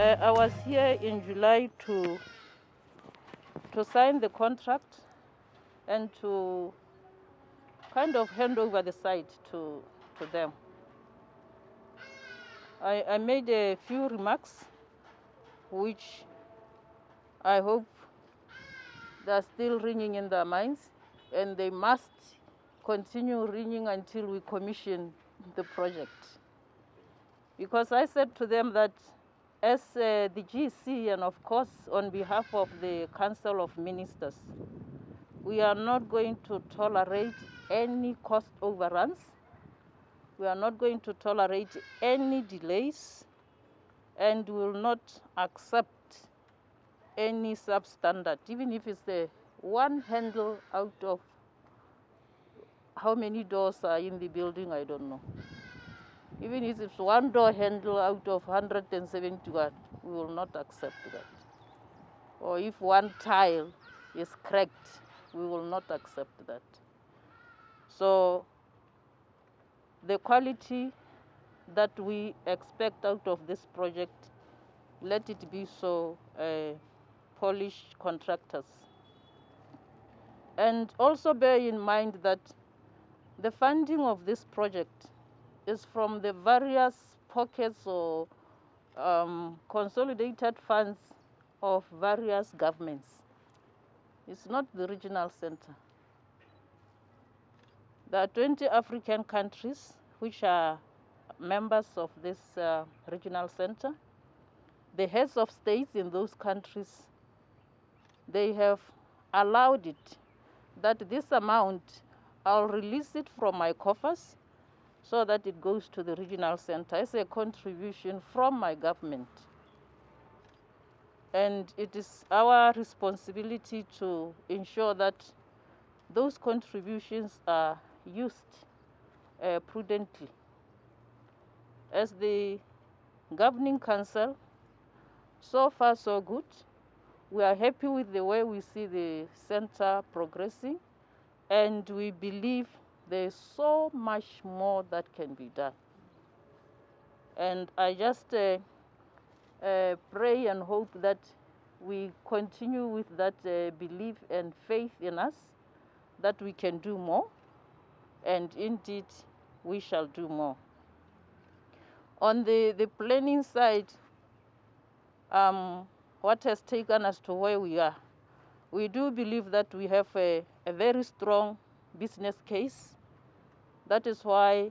Uh, I was here in July to to sign the contract and to kind of hand over the site to, to them. I, I made a few remarks which I hope they're still ringing in their minds and they must continue ringing until we commission the project. Because I said to them that as uh, the GC and of course on behalf of the Council of Ministers, we are not going to tolerate any cost overruns. We are not going to tolerate any delays and will not accept any substandard, even if it's the one handle out of how many doors are in the building, I don't know. Even if it's one door handle out of 171, we will not accept that. Or if one tile is cracked, we will not accept that. So the quality that we expect out of this project, let it be so uh, polished contractors. And also bear in mind that the funding of this project is from the various pockets or um, consolidated funds of various governments. It's not the regional center. There are 20 African countries which are members of this uh, regional center. The heads of states in those countries, they have allowed it that this amount, I'll release it from my coffers so that it goes to the regional center as a contribution from my government. And it is our responsibility to ensure that those contributions are used uh, prudently. As the governing council, so far so good. We are happy with the way we see the center progressing, and we believe there's so much more that can be done. And I just uh, uh, pray and hope that we continue with that uh, belief and faith in us that we can do more, and indeed we shall do more. On the, the planning side, um, what has taken us to where we are, we do believe that we have a, a very strong business case that is why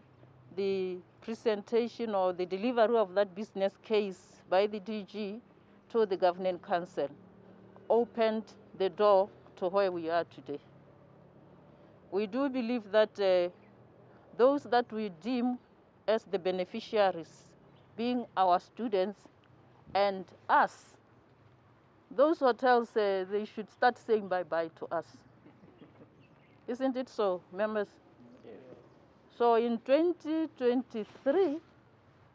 the presentation or the delivery of that business case by the DG to the governing council opened the door to where we are today. We do believe that uh, those that we deem as the beneficiaries, being our students and us, those hotels, uh, they should start saying bye-bye to us. Isn't it so, members? So in 2023,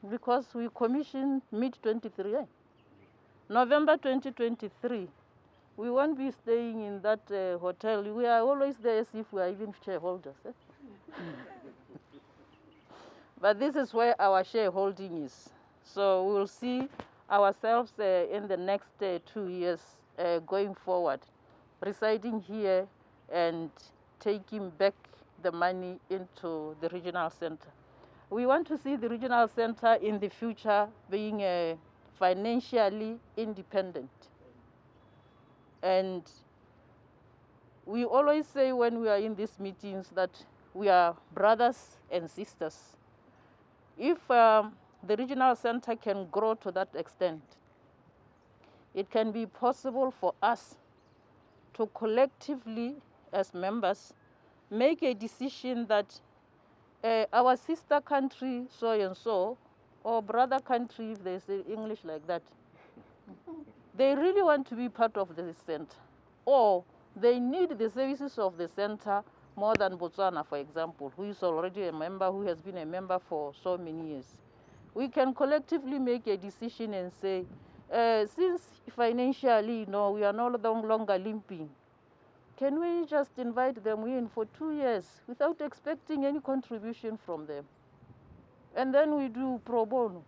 because we commissioned mid-23, eh? November 2023, we won't be staying in that uh, hotel. We are always there as if we are even shareholders. Eh? but this is where our shareholding is. So we'll see ourselves uh, in the next uh, two years uh, going forward, residing here and taking back the money into the regional center. We want to see the regional center in the future being uh, financially independent. And we always say when we are in these meetings that we are brothers and sisters. If um, the regional center can grow to that extent, it can be possible for us to collectively, as members, make a decision that uh, our sister country, so and so, or brother country, if they say English like that, they really want to be part of the center. Or they need the services of the center more than Botswana, for example, who is already a member, who has been a member for so many years. We can collectively make a decision and say, uh, since financially, you know, we are no longer limping, can we just invite them in for two years without expecting any contribution from them? And then we do pro bono.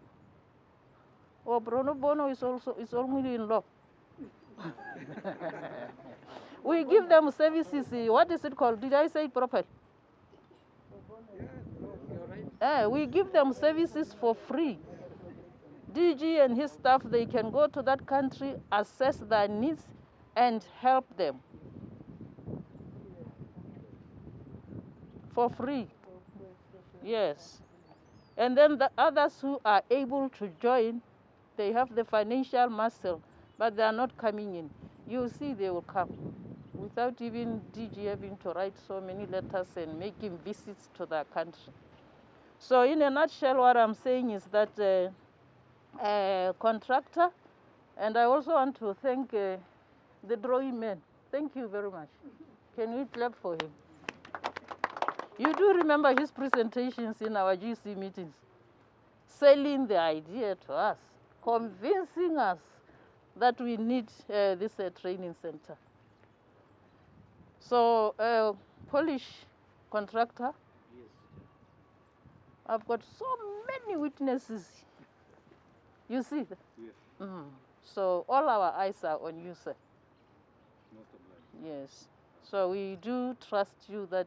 Or Bruno Bono is also is only in law. we give them services. What is it called? Did I say it properly? Uh, we give them services for free. DG and his staff, they can go to that country, assess their needs, and help them for free. Yes. And then the others who are able to join, they have the financial muscle, but they are not coming in. You see, they will come without even DG having to write so many letters and making visits to their country. So in a nutshell, what I'm saying is that uh, contractor, and I also want to thank uh, the drawing man. Thank you very much. Can we clap for him? You do remember his presentations in our GC meetings, selling the idea to us, convincing us that we need uh, this uh, training center. So, uh, Polish contractor, I've got so many witnesses. You see? Yes, Mm. So all our eyes are on you, sir. most. Yes. So we do trust you that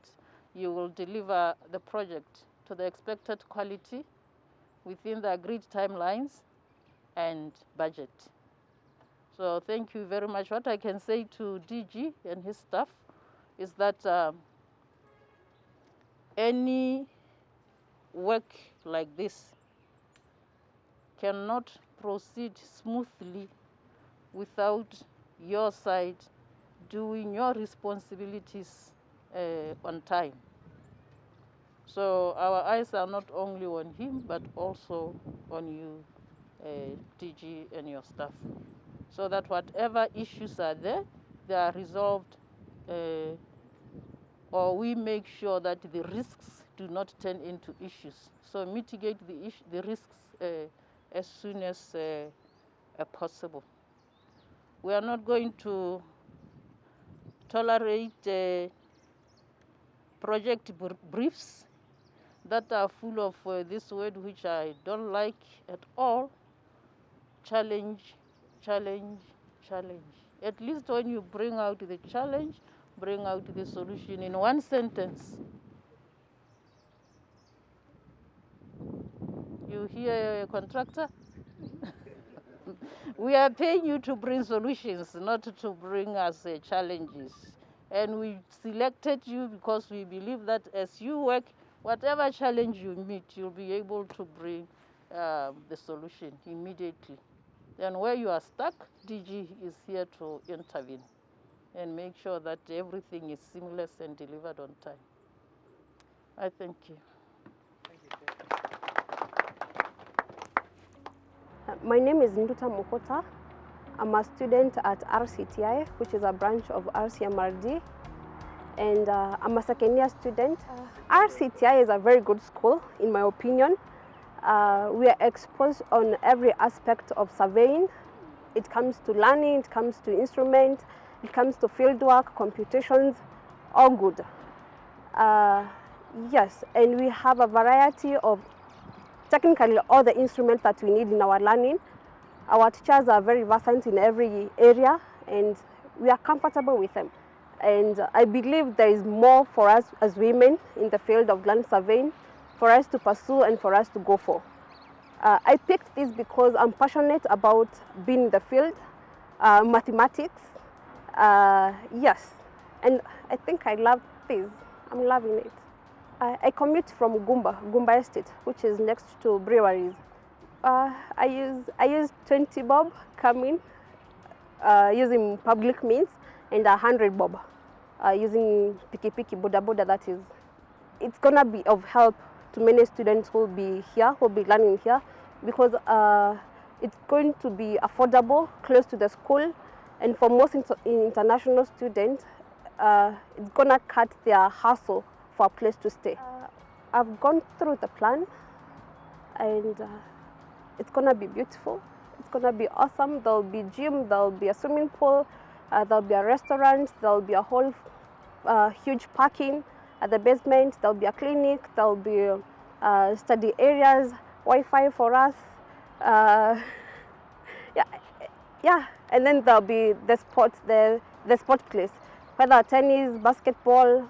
you will deliver the project to the expected quality within the agreed timelines and budget. So thank you very much. What I can say to DG and his staff is that um, any work like this cannot proceed smoothly without your side doing your responsibilities uh, on time. So our eyes are not only on him, but also on you, uh, DG, and your staff, so that whatever issues are there, they are resolved, uh, or we make sure that the risks do not turn into issues. So mitigate the, iss- the risks uh, as soon as uh, uh, possible. We are not going to tolerate uh, project br- briefs that are full of uh, this word which I don't like at all challenge, challenge, challenge. At least when you bring out the challenge, bring out the solution in one sentence. You hear a contractor? we are paying you to bring solutions, not to bring us uh, challenges. And we selected you because we believe that as you work, whatever challenge you meet, you'll be able to bring um, the solution immediately. And where you are stuck, DG is here to intervene and make sure that everything is seamless and delivered on time. I thank you. Uh, My name is Nduta Mokota. I'm a student at RCTI, which is a branch of RCMRD, and uh, I'm a second year student. RCTI is a very good school, in my opinion. Uh, we are exposed on every aspect of surveying. It comes to learning, it comes to instrument, it comes to fieldwork, computations, all good. Uh, yes, and we have a variety of technically all the instruments that we need in our learning. Our teachers are very versant in every area and we are comfortable with them. And I believe there is more for us as women in the field of land surveying for us to pursue and for us to go for. Uh, I picked this because I'm passionate about being in the field, uh, mathematics, uh, yes, and I think I love this. I'm loving it. I, I commute from Gumba, Gumba Estate, which is next to breweries. Uh, I use I use 20 bob coming uh, using public means and 100 bob uh, using piki piki boda boda that is. It's gonna be of help to many students who will be here who will be learning here because uh, it's going to be affordable close to the school and for most inter- international students uh, it's gonna cut their hassle for a place to stay. Uh, i've gone through the plan and uh, it's gonna be beautiful. It's gonna be awesome. There'll be gym. There'll be a swimming pool. Uh, there'll be a restaurant. There'll be a whole uh, huge parking at the basement. There'll be a clinic. There'll be uh, study areas, Wi-Fi for us. Uh, yeah, and then there'll be the sport, the, the sport place, whether tennis, basketball,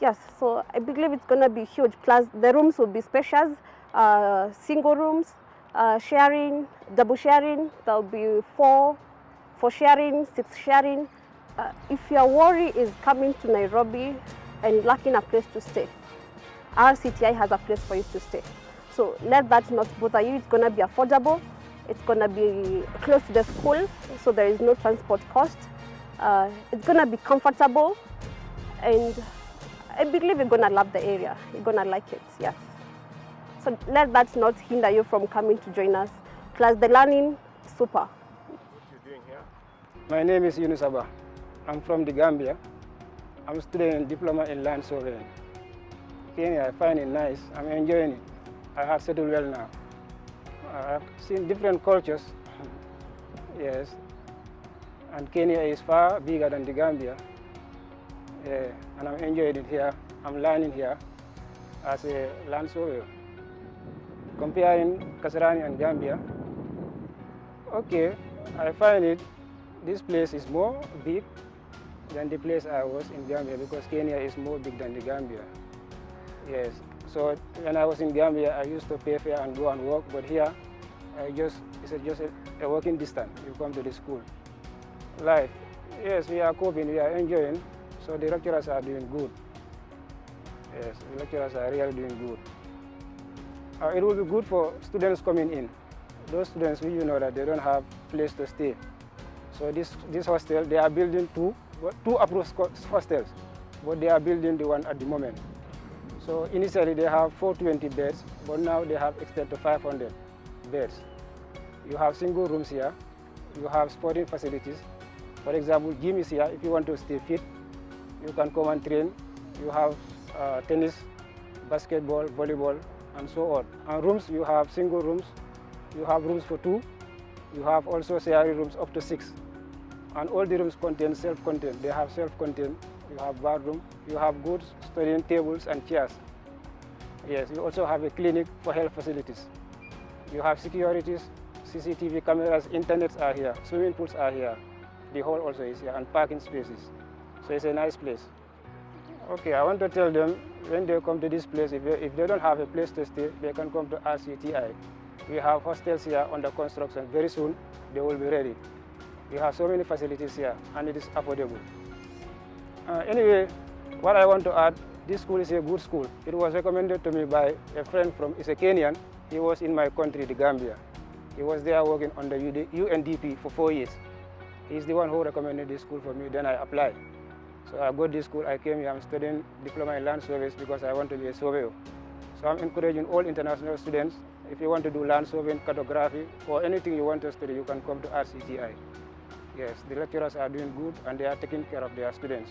yes. So I believe it's gonna be huge. Plus the rooms will be spacious, uh, single rooms, uh, sharing, double sharing. There'll be four, four sharing, six sharing. Uh, if your worry is coming to Nairobi and lacking a place to stay, RCTI has a place for you to stay. So let that not bother you. It's gonna be affordable. It's going to be close to the school, so there is no transport cost. Uh, it's going to be comfortable, and I believe you're going to love the area. You're going to like it, yes. So let that not hinder you from coming to join us. Plus the learning, super. What you doing here? My name is Yunus Abba. I'm from the Gambia. I'm studying diploma in land surveying. Kenya, I find it nice. I'm enjoying it. I have settled well now. I've seen different cultures, yes, and Kenya is far bigger than the Gambia, yeah, and I'm enjoying it here. I'm learning here as a land surveyor. Comparing Kasarani and Gambia, okay, I find it, this place is more big than the place I was in Gambia because Kenya is more big than the Gambia. Yes, so when I was in Gambia, I used to pay fare and go and work, but here, I just it's just a, a walking distance. You come to the school. Life, yes, we are coping, we are enjoying, so the lecturers are doing good. Yes, the lecturers are really doing good. Uh, it will be good for students coming in. Those students, you know that they don't have place to stay. So this, this hostel, they are building two, two approved hostels, but they are building the one at the moment. So initially they have 420 beds, but now they have extended to 500 beds. You have single rooms here, you have sporting facilities. For example, gym is here. If you want to stay fit, you can come and train. You have uh, tennis, basketball, volleyball, and so on. And rooms, you have single rooms, you have rooms for two, you have also sharing rooms up to six. And all the rooms contain self-contained. They have self-contained. You have bathroom, you have good studying tables and chairs. Yes, you also have a clinic for health facilities. You have securities, CCTV cameras, internets are here, swimming pools are here. The hall also is here, and parking spaces. So it's a nice place. Okay, I want to tell them when they come to this place, if they, if they don't have a place to stay, they can come to RCTI. We have hostels here under construction. Very soon, they will be ready. We have so many facilities here, and it is affordable. Uh, anyway, what I want to add, this school is a good school. It was recommended to me by a friend from, is a Kenyan. He was in my country, the Gambia. He was there working on the UNDP for four years. He's the one who recommended this school for me, then I applied. So I got this school, I came here, I'm studying Diploma in Land Service because I want to be a surveyor. So I'm encouraging all international students, if you want to do land surveying, cartography, or anything you want to study, you can come to RCTI. Yes, the lecturers are doing good and they are taking care of their students.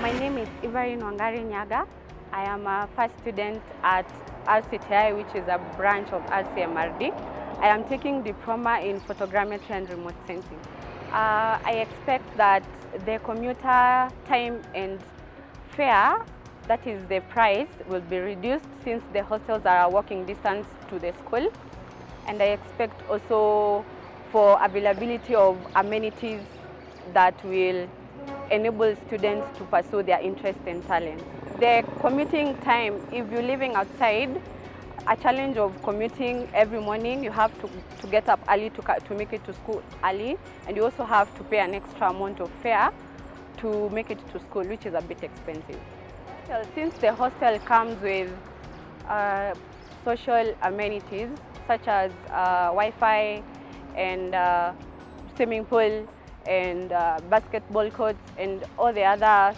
My name is Ivarine Wangari Nyaga. I am a first student at RCTI, which is a branch of RCMRD. I am taking diploma in photogrammetry and remote sensing. Uh, I expect that the commuter time and fare, that is the price, will be reduced since the hostels are walking distance to the school. And I expect also for availability of amenities that will enable students to pursue their interest and talent. The commuting time, if you're living outside, a challenge of commuting every morning. You have to, to get up early to, to make it to school early, and you also have to pay an extra amount of fare to make it to school, which is a bit expensive. Since the hostel comes with uh, social amenities such as uh, Wi-Fi and uh, swimming pool and uh, basketball courts and all the other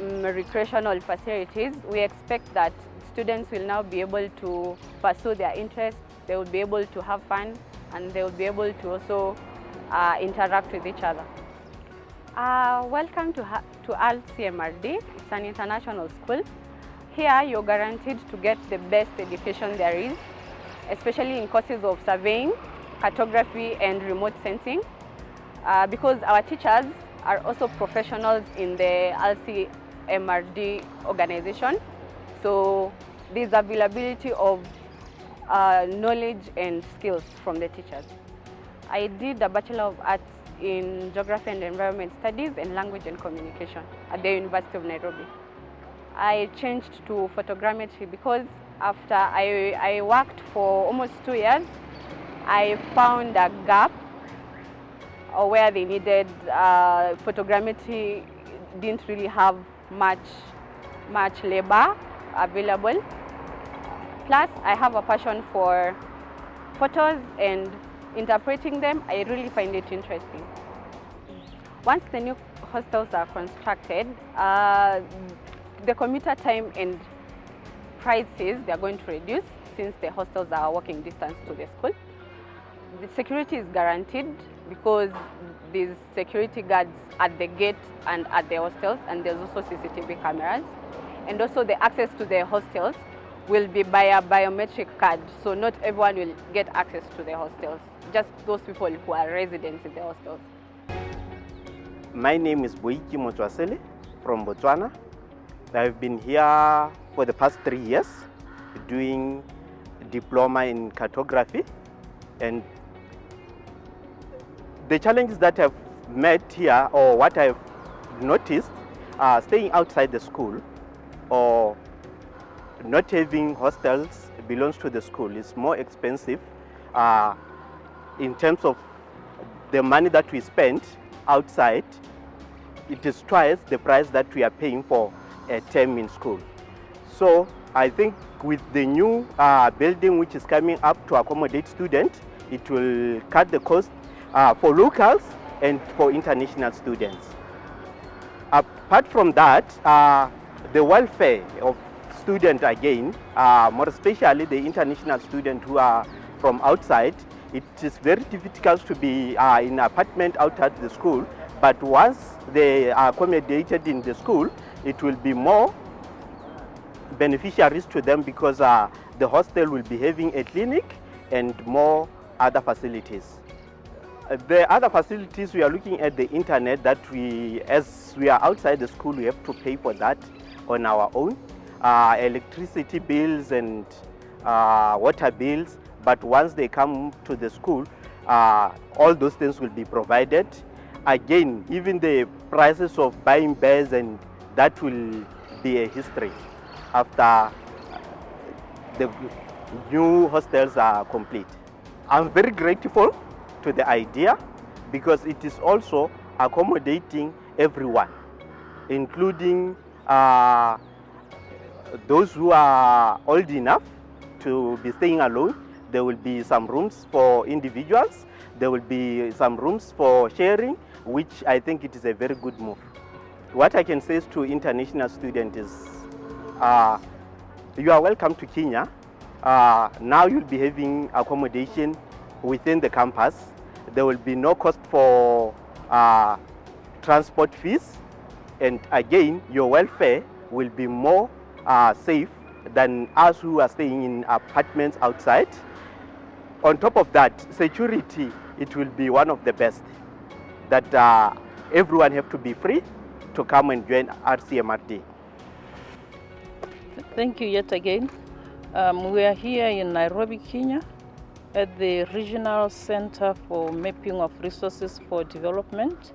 um, recreational facilities, we expect that students will now be able to pursue their interests, they will be able to have fun, and they will be able to also uh, interact with each other. Uh, welcome to, to RCMRD. It's an international school. Here you're guaranteed to get the best education there is, especially in courses of surveying, cartography and remote sensing, uh, because our teachers are also professionals in the RCMRD organization. So there's availability of uh, knowledge and skills from the teachers. I did a Bachelor of Arts in Geography and Environment Studies and Language and Communication at the University of Nairobi. I changed to photogrammetry because after I, I worked for almost two years, I found a gap uh, where they needed uh, photogrammetry didn't really have much much labor available. Plus, I have a passion for photos and interpreting them. I really find it interesting. Once the new hostels are constructed, uh, the commuter time and prices they are going to reduce since the hostels are walking distance to the school. The security is guaranteed because there's security guards at the gate and at the hostels and there's also CCTV cameras. And also the access to the hostels will be by a biometric card, so not everyone will get access to the hostels, just those people who are residents in the hostels. My name is Boiki Motswasele from Botswana. I've been here for the past three years doing diploma in cartography and the challenges that I've met here or what I've noticed uh, staying outside the school or not having hostels belongs to the school. Is more expensive uh, in terms of the money that we spend outside. It is twice the price that we are paying for a term in school. So I think with the new uh, building which is coming up to accommodate students it will cut the cost uh, for locals and for international students. Apart from that, uh, the welfare of students again, uh, more especially the international students who are from outside, it is very difficult to be uh, in apartment outside the school, but once they are accommodated in the school, it will be more beneficiaries to them because uh, the hostel will be having a clinic and more other facilities. The other facilities we are looking at the internet that we, as we are outside the school, we have to pay for that on our own. Uh, electricity bills and uh, water bills, but once they come to the school, uh, all those things will be provided. Again, even the prices of buying bears and that will be a history after the new hostels are complete. I'm very grateful to the idea because it is also accommodating everyone, including uh, those who are old enough to be staying alone. There will be some rooms for individuals. There will be some rooms for sharing, which I think it is a very good move. What I can say to international students is, uh, you are welcome to Kenya. Uh, now you'll be having accommodation within the campus. There will be no cost for uh, transport fees. And again, your welfare will be more uh, safe than us who are staying in apartments outside. On top of that, security, it will be one of the best. That uh, everyone have to be free to come and join RCMRD. Thank you yet again. Um, we are here in Nairobi, Kenya, at the Regional Center for Mapping of Resources for Development,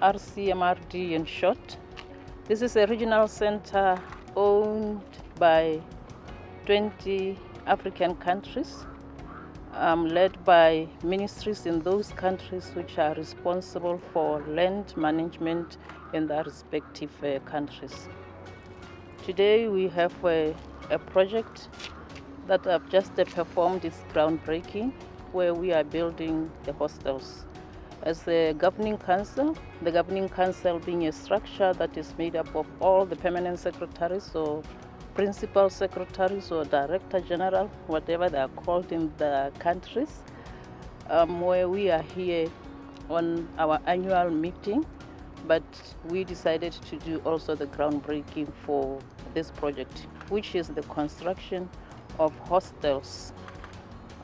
RCMRD in short. This is a regional center owned by 20 African countries, um, led by ministries in those countries which are responsible for land management in their respective uh, countries. Today we have a, a project that I've just uh, performed its groundbreaking where we are building the hostels. As the governing council, the governing council being a structure that is made up of all the permanent secretaries or principal secretaries or director general, whatever they are called in the countries, um, where we are here on our annual meeting but we decided to do also the groundbreaking for this project, which is the construction of hostels.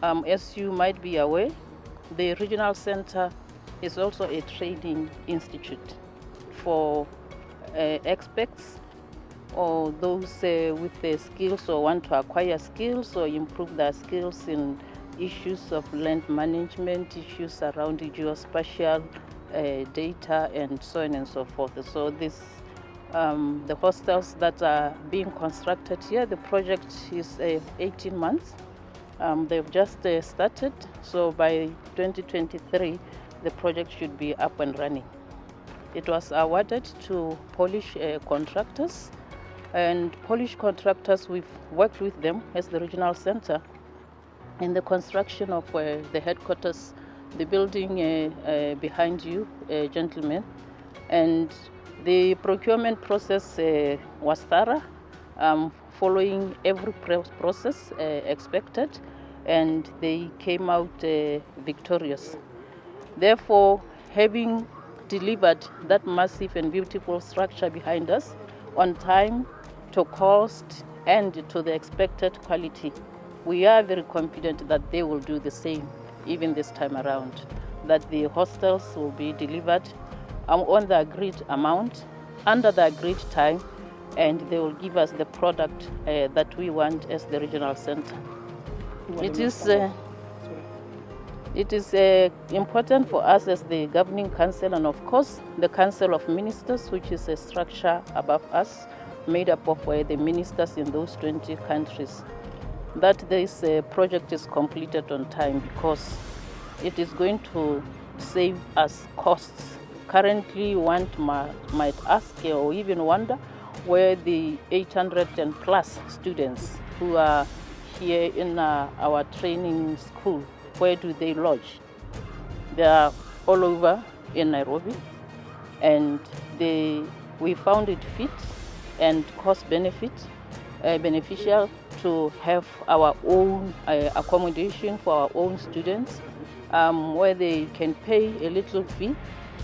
Um, as you might be aware, the regional center is also a training institute for uh, experts or those uh, with the skills or want to acquire skills or improve their skills in issues of land management, issues around geospatial uh, data, and so on and so forth. So this, um, the hostels that are being constructed here, the project is uh, 18 months. Um, they've just uh, started, so by 2023, the project should be up and running. It was awarded to Polish uh, contractors, and Polish contractors, we've worked with them as the regional center in the construction of uh, the headquarters, the building uh, uh, behind you, uh, gentlemen. And the procurement process uh, was thorough, um, following every process expected, and they came out victorious. Therefore, having delivered that massive and beautiful structure behind us on time, to cost, and to the expected quality, we are very confident that they will do the same even this time around. That the hostels will be delivered um, on the agreed amount, under the agreed time, and they will give us the product uh, that we want as the regional center. It is. Uh, it is uh, important for us as the governing council and of course the council of ministers which is a structure above us made up of uh, the ministers in those 20 countries that this uh, project is completed on time because it is going to save us costs. Currently one might ask or even wonder where the 800 and plus students who are here in uh, our training school where do they lodge? They are all over in Nairobi, and they, we found it fit and cost benefit uh, beneficial to have our own uh, accommodation for our own students, um, where they can pay a little fee,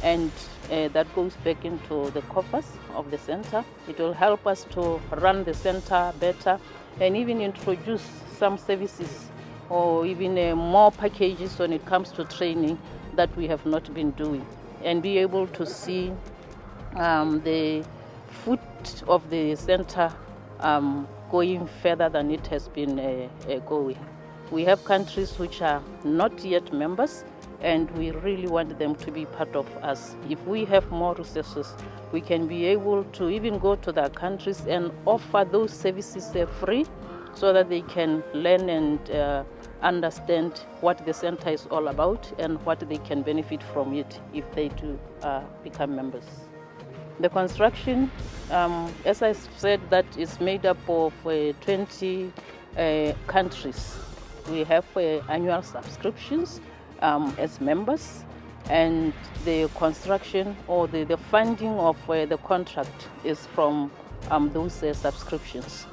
and uh, that goes back into the coffers of the center. It will help us to run the center better and even introduce some services or even uh, more packages when it comes to training that we have not been doing and be able to see um, the foot of the center um, going further than it has been uh, uh, going. We have countries which are not yet members and we really want them to be part of us. If we have more resources, we can be able to even go to their countries and offer those services uh, free so that they can learn and uh, understand what the center is all about and what they can benefit from it if they do uh, become members. The construction, um, as I said, that is made up of uh, 20 uh, countries. We have uh, annual subscriptions um, as members, and the construction or the, the funding of uh, the contract is from um, those uh, subscriptions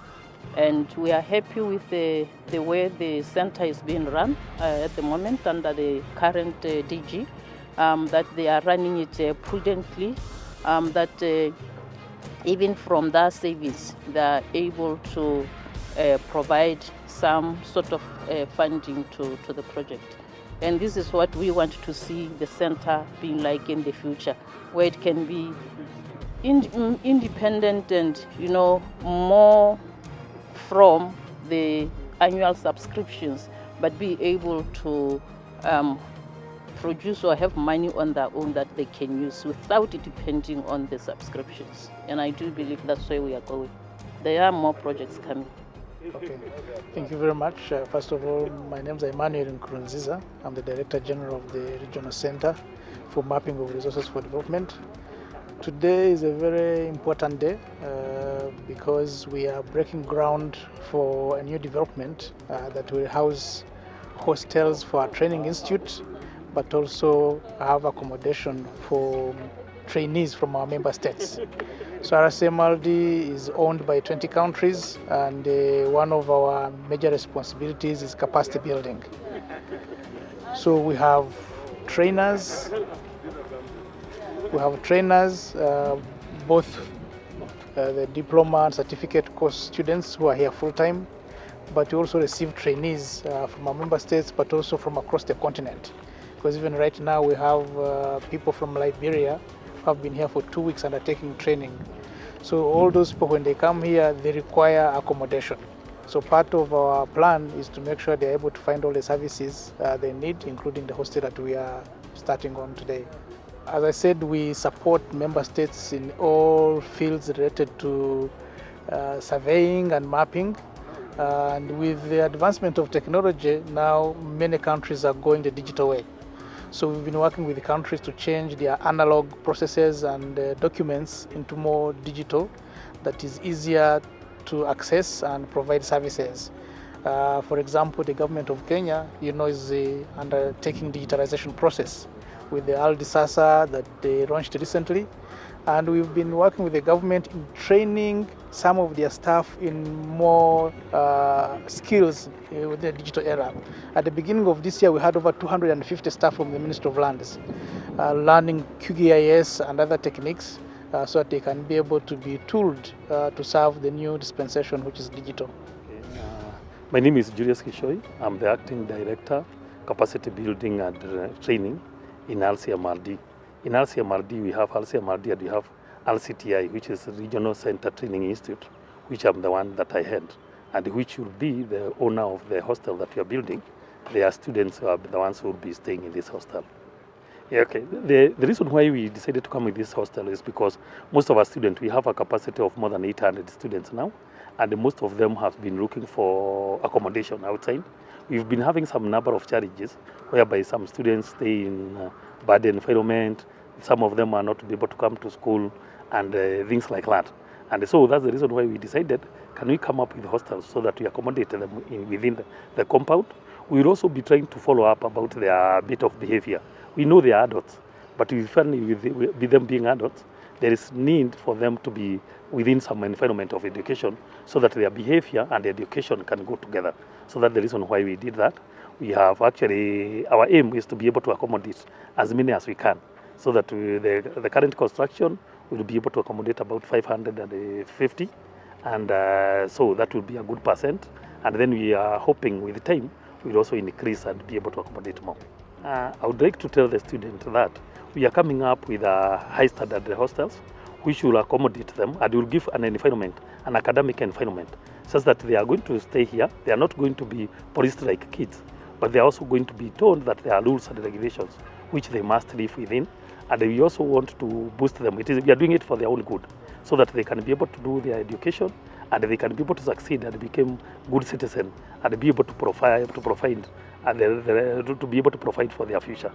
and we are happy with the, the way the center is being run uh, at the moment under the current uh, DG, um, that they are running it uh, prudently, um, that uh, even from that service they are able to uh, provide some sort of uh, funding to, to the project. And this is what we want to see the center being like in the future, where it can be in, independent and, you know, more from the annual subscriptions, but be able to um, produce or have money on their own that they can use without it depending on the subscriptions. And I do believe that's where we are going. There are more projects coming. Okay, thank you very much. Uh, first of all, my name is Emmanuel Nkurunziza. I'm the Director General of the Regional Center for Mapping of Resources for Development. Today is a very important day uh, because we are breaking ground for a new development uh, that will house hostels for our training institute, but also have accommodation for trainees from our member states. So RCMRD is owned by 20 countries, and uh, one of our major responsibilities is capacity building. So we have trainers we have trainers, uh, both uh, the diploma and certificate course students who are here full time, but we also receive trainees uh, from our member states, but also from across the continent. Because even right now we have people from Liberia who have been here for two weeks undertaking training. So all those people, when they come here, they require accommodation. So part of our plan is to make sure they're able to find all the services uh, they need, including the hostel that we are starting on today. As I said, we support member states in all fields related to uh, surveying and mapping. Uh, and with the advancement of technology, now many countries are going the digital way. So we've been working with the countries to change their analog processes and uh, documents into more digital that is easier to access and provide services. Uh, for example, the government of Kenya, you know, is uh, undertaking digitalization process with the Ardhisasa that they launched recently. And we've been working with the government in training some of their staff in more uh, skills uh, with the digital era. At the beginning of this year, we had over 250 staff from the Ministry of Lands uh, learning QGIS and other techniques uh, so that they can be able to be tooled uh, to serve the new dispensation, which is digital. My name is Julius Kishoi. I'm the acting director, capacity building and uh, training in RCMRD. In RCMRD, we have RCMRD and we have RCTI, which is Regional Center Training Institute, which I'm the one that I head, and which will be the owner of the hostel that we are building. Their students who are the ones who will be staying in this hostel. Yeah, okay. The, the reason why we decided to come with this hostel is because most of our students, we have a capacity of more than 800 students now, and most of them have been looking for accommodation outside. We've been having some number of challenges whereby some students stay in uh, bad environment, some of them are not able to come to school, and uh, things like that. And so that's the reason why we decided, can we come up with hostels so that we accommodate them in, within the, the compound? We will also be trying to follow up about their bit of behavior. We know they are adults, but we find with, with them being adults, there is need for them to be within some environment of education so that their behavior and education can go together. So that's the reason why we did that. We have actually, our aim is to be able to accommodate as many as we can so that we, the, the current construction will be able to accommodate about 550 and uh, so that will be a good percent and then we are hoping with time we'll also increase and be able to accommodate more. Uh, I would like to tell the student that we are coming up with a high standard hostels which will accommodate them and will give an environment, an academic environment, such that they are going to stay here. They are not going to be police-like kids, but they are also going to be told that there are rules and regulations which they must live within. And we also want to boost them. It is, we are doing it for their own good, so that they can be able to do their education and they can be able to succeed and become good citizens and be able to provide, to provide, and to be able to provide for their future.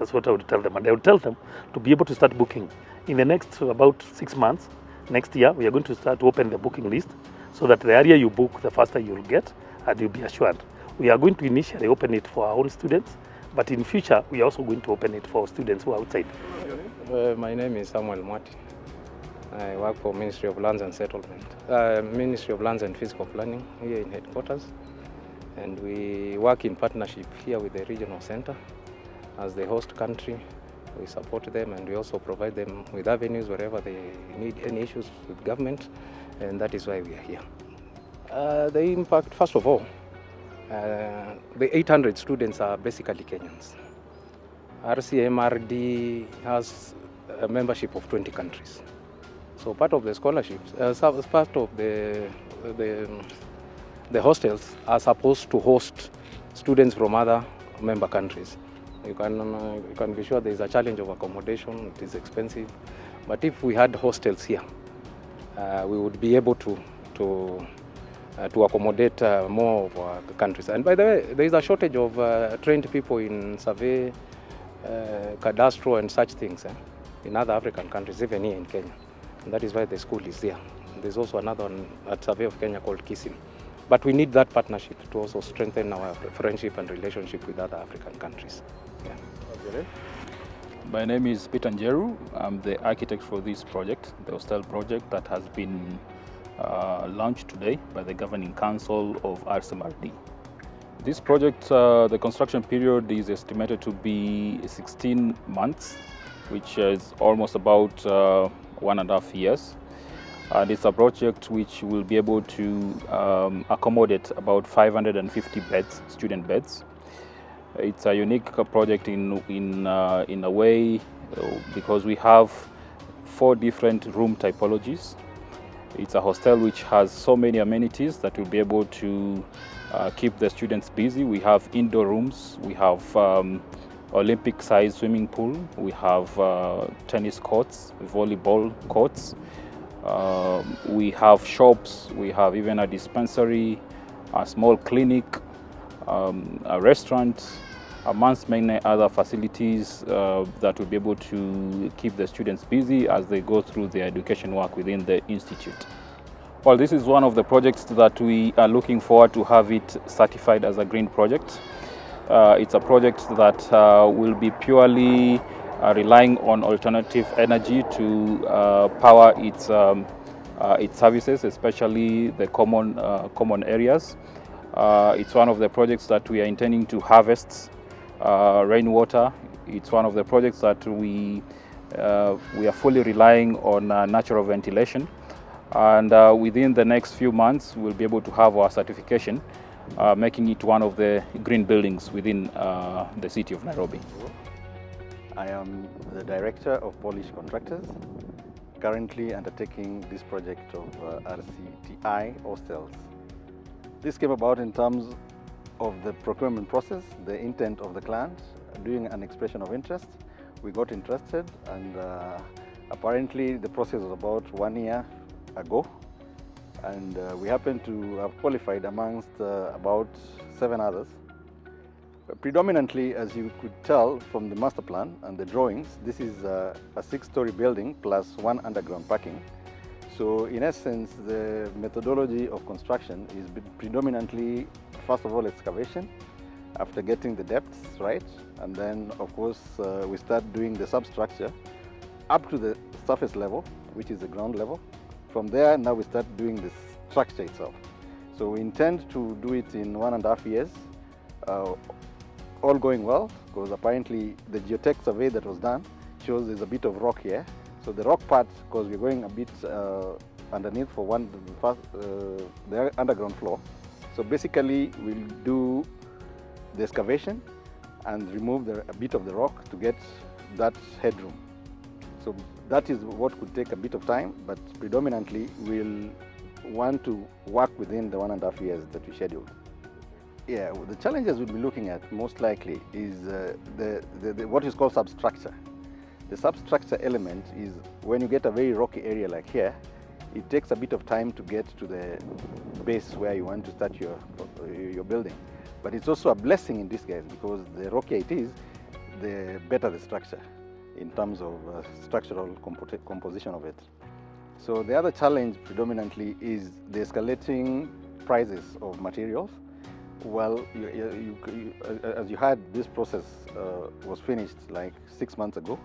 That's what I would tell them. And I would tell them to be able to start booking. In the next about six months, next year, we are going to start to open the booking list so that the area you book, the faster you'll get and you'll be assured. We are going to initially open it for our own students, but in future, we are also going to open it for students who are outside. Uh, my name is Samuel Mwati. I work for Ministry of Lands and Settlement, uh, Ministry of Lands and Physical Planning here in headquarters. And we work in partnership here with the regional center as the host country. We support them and we also provide them with avenues wherever they need any issues with government, and that is why we are here. Uh, the impact, first of all, uh, the 800 students are basically Kenyans. RCMRD has a membership of 20 countries. So part of the scholarships, uh, part of the, the, the hostels are supposed to host students from other member countries. You can, uh, you can be sure there is a challenge of accommodation, it is expensive. But if we had hostels here, uh, we would be able to, to, uh, to accommodate uh, more of our countries. And by the way, there is a shortage of uh, trained people in survey, uh, cadastro and such things eh, in other African countries, even here in Kenya. And that is why the school is there. There's also another one at Survey of Kenya called KISIM. But we need that partnership to also strengthen our friendship and relationship with other African countries. My name is Peter Njeru. I'm the architect for this project, the hostel project that has been uh, launched today by the Governing Council of RCMRD. This project, uh, the construction period is estimated to be 16 months, which is almost about uh, one and a half years. And it's a project which will be able to um, accommodate about 550 beds, student beds. It's a unique project in, in, uh, in a way uh, because we have four different room typologies. It's a hostel which has so many amenities that will be able to uh, keep the students busy. We have indoor rooms, we have um, Olympic sized swimming pool, we have uh, tennis courts, volleyball courts, um, we have shops, we have even a dispensary, a small clinic, um, a restaurant, amongst many other facilities uh, that will be able to keep the students busy as they go through their education work within the institute. Well, this is one of the projects that we are looking forward to have it certified as a green project. Uh, it's a project that uh, will be purely uh, relying on alternative energy to uh, power its, um, uh, its services, especially the common, common areas. it's one of the projects that we are intending to harvest uh, rainwater. It's one of the projects that we, uh, we are fully relying on uh, natural ventilation. And uh, within the next few months, we'll be able to have our certification, uh, making it one of the green buildings within uh, the city of Nairobi. I am the director of Polish Contractors, currently undertaking this project of RCTI hostels. This came about in terms of the procurement process, the intent of the client, doing an expression of interest. We got interested and uh, apparently the process was about one year ago and uh, we happened to have qualified amongst uh, about seven others. Predominantly, as you could tell from the master plan and the drawings, this is a six-story building plus one underground parking. So in essence, the methodology of construction is predominantly, first of all, excavation, after getting the depths right, and then of course uh, we start doing the substructure up to the surface level, which is the ground level. From there, now we start doing the structure itself. So we intend to do it in one and a half years, uh, all going well, because apparently the geotech survey that was done shows there's a bit of rock here, so the rock part, because we're going a bit uh, underneath for one, the, first, uh, the underground floor. So basically we'll do the excavation and remove the, a bit of the rock to get that headroom. So that is what could take a bit of time, but predominantly we'll want to work within the one and a half years that we scheduled. Yeah, the challenges we'll be looking at most likely is uh, the, the, the, what is called substructure. The substructure element is when you get a very rocky area like here, it takes a bit of time to get to the base where you want to start your, your building. But it's also a blessing in disguise because the rockier it is, the better the structure in terms of uh, structural compo composition of it. So the other challenge predominantly is the escalating prices of materials. Well, you, you, you, as you heard, this process uh, was finished like six months ago.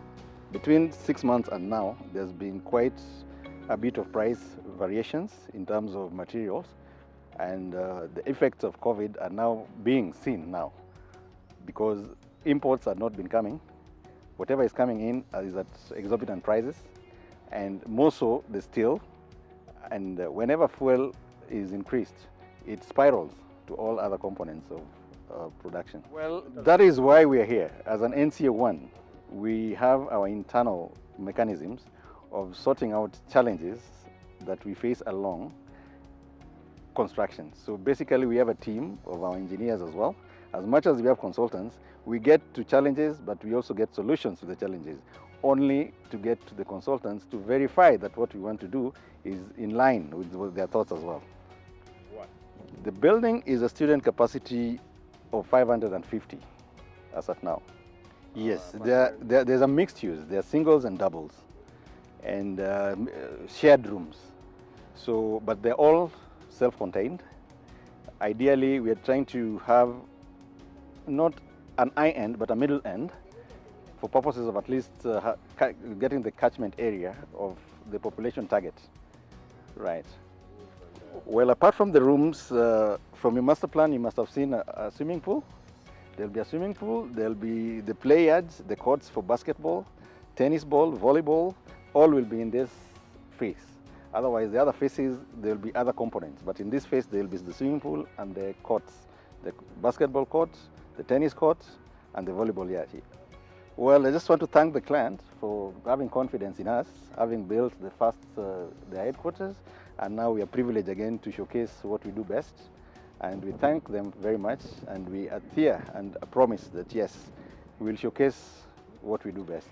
Between six months and now, there's been quite a bit of price variations in terms of materials and uh, the effects of COVID are now being seen now because imports have not been coming. Whatever is coming in is at exorbitant prices and more so the steel and uh, whenever fuel is increased, it spirals to all other components of uh, production. Well, that is why we are here as an NCA1 we have our internal mechanisms of sorting out challenges that we face along construction. So basically we have a team of our engineers as well. As much as we have consultants, we get to challenges, but we also get solutions to the challenges, only to get to the consultants to verify that what we want to do is in line with, their thoughts as well. What? The building is a student capacity of 550 as of now. Yes, ah, there, there, there's a mixed use. There are singles and doubles and uh, shared rooms. So, but they're all self-contained. Ideally, we are trying to have not an eye end, but a middle end for purposes of at least uh, getting the catchment area of the population target. Right. Well, apart from the rooms, uh, from your master plan, you must have seen a, a swimming pool. There'll be a swimming pool, there'll be the play yards, the courts for basketball, tennis ball, volleyball, all will be in this phase. Otherwise, the other phases, there'll be other components. But in this phase, there'll be the swimming pool and the courts, the basketball courts, the tennis courts, and the volleyball yard. Well, I just want to thank the client for having confidence in us, having built the first, uh, the headquarters, And now we are privileged again to showcase what we do best. And we thank them very much. And we adhere and promise that yes, we will showcase what we do best.